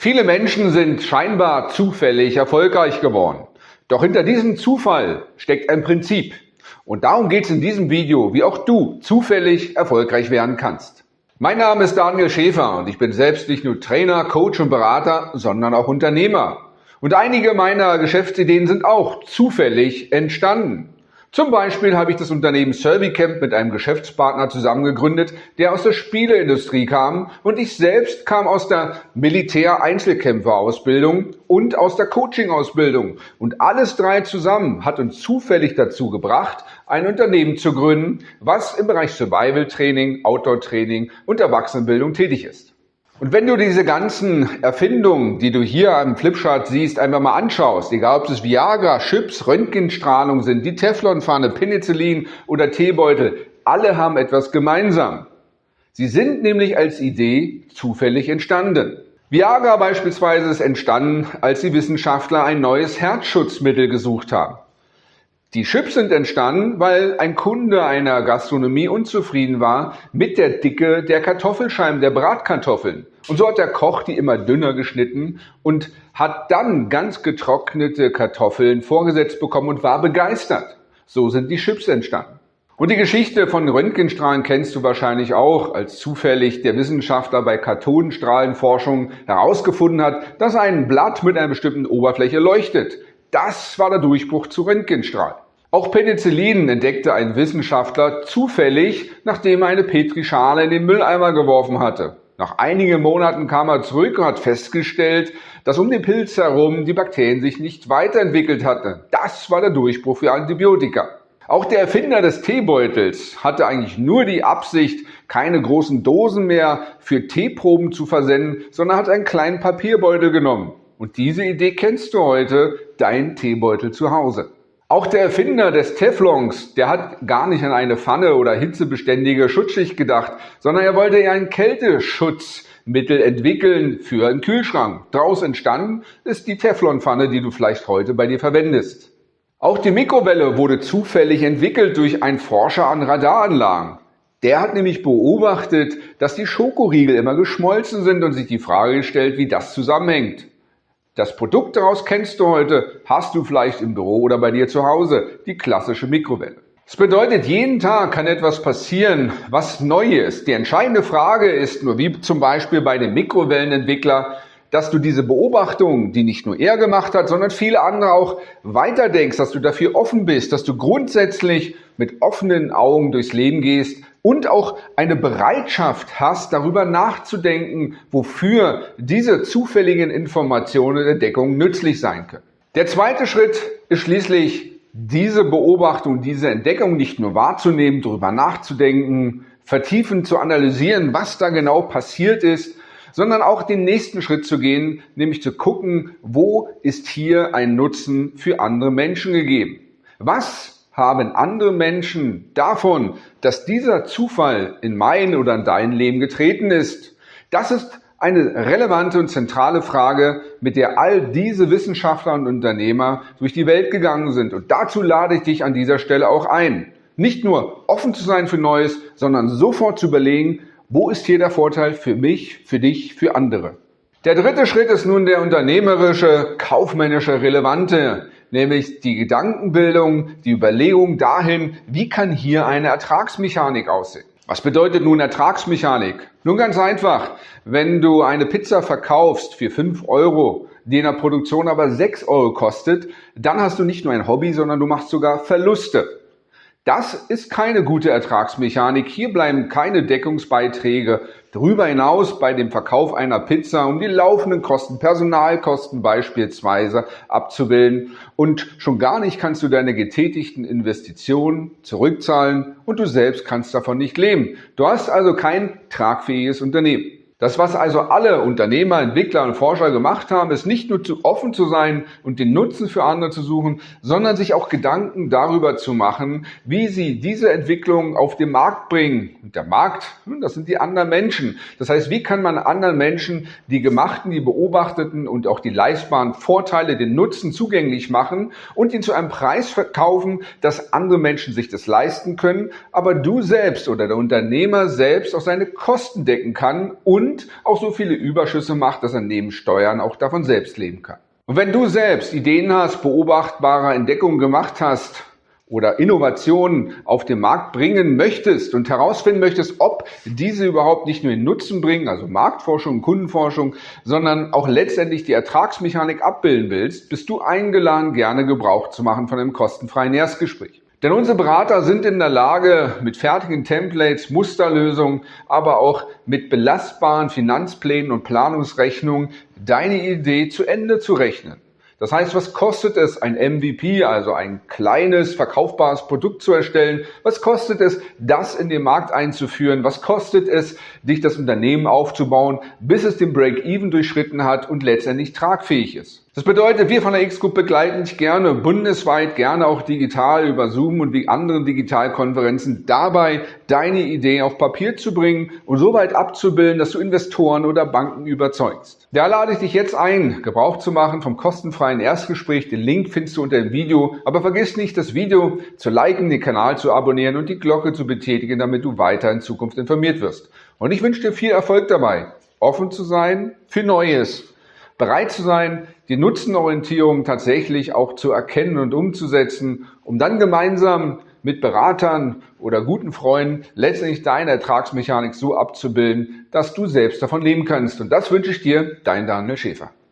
Viele Menschen sind scheinbar zufällig erfolgreich geworden. Doch hinter diesem Zufall steckt ein Prinzip. Und darum geht es in diesem Video, wie auch du zufällig erfolgreich werden kannst. Mein Name ist Daniel Schäfer und ich bin selbst nicht nur Trainer, Coach und Berater, sondern auch Unternehmer. Und einige meiner Geschäftsideen sind auch zufällig entstanden. Zum Beispiel habe ich das Unternehmen Servicamp mit einem Geschäftspartner zusammengegründet, der aus der Spieleindustrie kam und ich selbst kam aus der Militär-Einzelkämpfer-Ausbildung und aus der Coaching-Ausbildung. Und alles drei zusammen hat uns zufällig dazu gebracht, ein Unternehmen zu gründen, was im Bereich Survival-Training, Outdoor-Training und Erwachsenenbildung tätig ist. Und wenn du diese ganzen Erfindungen, die du hier am Flipchart siehst, einfach mal anschaust, egal ob es Viagra, Chips, Röntgenstrahlung sind, die Teflonpfanne, Penicillin oder Teebeutel, alle haben etwas gemeinsam. Sie sind nämlich als Idee zufällig entstanden. Viagra beispielsweise ist entstanden, als die Wissenschaftler ein neues Herzschutzmittel gesucht haben. Die Chips sind entstanden, weil ein Kunde einer Gastronomie unzufrieden war mit der Dicke der Kartoffelscheiben, der Bratkartoffeln. Und so hat der Koch die immer dünner geschnitten und hat dann ganz getrocknete Kartoffeln vorgesetzt bekommen und war begeistert. So sind die Chips entstanden. Und die Geschichte von Röntgenstrahlen kennst du wahrscheinlich auch, als zufällig der Wissenschaftler bei Kathodenstrahlenforschung herausgefunden hat, dass ein Blatt mit einer bestimmten Oberfläche leuchtet. Das war der Durchbruch zu Röntgenstrahlen. Auch Penicillin entdeckte ein Wissenschaftler zufällig, nachdem er eine Petrischale in den Mülleimer geworfen hatte. Nach einigen Monaten kam er zurück und hat festgestellt, dass um den Pilz herum die Bakterien sich nicht weiterentwickelt hatten. Das war der Durchbruch für Antibiotika. Auch der Erfinder des Teebeutels hatte eigentlich nur die Absicht, keine großen Dosen mehr für Teeproben zu versenden, sondern hat einen kleinen Papierbeutel genommen. Und diese Idee kennst du heute, dein Teebeutel zu Hause. Auch der Erfinder des Teflons, der hat gar nicht an eine Pfanne oder hitzebeständige Schutzschicht gedacht, sondern er wollte eher ein Kälteschutzmittel entwickeln für einen Kühlschrank. Daraus entstanden ist die Teflonpfanne, die du vielleicht heute bei dir verwendest. Auch die Mikrowelle wurde zufällig entwickelt durch einen Forscher an Radaranlagen. Der hat nämlich beobachtet, dass die Schokoriegel immer geschmolzen sind und sich die Frage gestellt, wie das zusammenhängt. Das Produkt daraus kennst du heute, hast du vielleicht im Büro oder bei dir zu Hause, die klassische Mikrowelle. Das bedeutet, jeden Tag kann etwas passieren, was neu ist. Die entscheidende Frage ist nur, wie zum Beispiel bei dem Mikrowellenentwickler, dass du diese Beobachtung, die nicht nur er gemacht hat, sondern viele andere auch weiterdenkst, dass du dafür offen bist, dass du grundsätzlich mit offenen Augen durchs Leben gehst und auch eine Bereitschaft hast, darüber nachzudenken, wofür diese zufälligen Informationen der Deckung nützlich sein können. Der zweite Schritt ist schließlich diese Beobachtung, diese Entdeckung nicht nur wahrzunehmen, darüber nachzudenken, vertiefend zu analysieren, was da genau passiert ist, sondern auch den nächsten Schritt zu gehen, nämlich zu gucken, wo ist hier ein Nutzen für andere Menschen gegeben. Was haben andere Menschen davon, dass dieser Zufall in mein oder in dein Leben getreten ist? Das ist eine relevante und zentrale Frage, mit der all diese Wissenschaftler und Unternehmer durch die Welt gegangen sind. Und dazu lade ich dich an dieser Stelle auch ein. Nicht nur offen zu sein für Neues, sondern sofort zu überlegen, wo ist hier der Vorteil für mich, für dich, für andere. Der dritte Schritt ist nun der unternehmerische, kaufmännische, relevante nämlich die Gedankenbildung, die Überlegung dahin, wie kann hier eine Ertragsmechanik aussehen. Was bedeutet nun Ertragsmechanik? Nun ganz einfach, wenn du eine Pizza verkaufst für 5 Euro, die in der Produktion aber 6 Euro kostet, dann hast du nicht nur ein Hobby, sondern du machst sogar Verluste. Das ist keine gute Ertragsmechanik. Hier bleiben keine Deckungsbeiträge darüber hinaus bei dem Verkauf einer Pizza, um die laufenden Kosten, Personalkosten beispielsweise abzubilden. Und schon gar nicht kannst du deine getätigten Investitionen zurückzahlen und du selbst kannst davon nicht leben. Du hast also kein tragfähiges Unternehmen. Das, was also alle Unternehmer, Entwickler und Forscher gemacht haben, ist nicht nur zu offen zu sein und den Nutzen für andere zu suchen, sondern sich auch Gedanken darüber zu machen, wie sie diese Entwicklung auf den Markt bringen. Und der Markt, hm, das sind die anderen Menschen. Das heißt, wie kann man anderen Menschen die gemachten, die beobachteten und auch die leistbaren Vorteile, den Nutzen zugänglich machen und ihn zu einem Preis verkaufen, dass andere Menschen sich das leisten können, aber du selbst oder der Unternehmer selbst auch seine Kosten decken kann und und auch so viele Überschüsse macht, dass er neben Steuern auch davon selbst leben kann. Und wenn du selbst Ideen hast, beobachtbare Entdeckungen gemacht hast, oder Innovationen auf den Markt bringen möchtest und herausfinden möchtest, ob diese überhaupt nicht nur den Nutzen bringen, also Marktforschung, Kundenforschung, sondern auch letztendlich die Ertragsmechanik abbilden willst, bist du eingeladen, gerne Gebrauch zu machen von einem kostenfreien Erstgespräch. Denn unsere Berater sind in der Lage, mit fertigen Templates, Musterlösungen, aber auch mit belastbaren Finanzplänen und Planungsrechnungen deine Idee zu Ende zu rechnen. Das heißt, was kostet es, ein MVP, also ein kleines, verkaufbares Produkt zu erstellen? Was kostet es, das in den Markt einzuführen? Was kostet es, dich das Unternehmen aufzubauen, bis es den Break-Even durchschritten hat und letztendlich tragfähig ist? Das bedeutet, wir von der X-Group begleiten dich gerne bundesweit, gerne auch digital über Zoom und wie anderen Digitalkonferenzen dabei, deine Idee auf Papier zu bringen und so weit abzubilden, dass du Investoren oder Banken überzeugst. Da lade ich dich jetzt ein, Gebrauch zu machen vom kostenfreien Erstgespräch. Den Link findest du unter dem Video. Aber vergiss nicht, das Video zu liken, den Kanal zu abonnieren und die Glocke zu betätigen, damit du weiter in Zukunft informiert wirst. Und ich wünsche dir viel Erfolg dabei, offen zu sein für Neues bereit zu sein, die Nutzenorientierung tatsächlich auch zu erkennen und umzusetzen, um dann gemeinsam mit Beratern oder guten Freunden letztendlich deine Ertragsmechanik so abzubilden, dass du selbst davon leben kannst. Und das wünsche ich dir, dein Daniel Schäfer.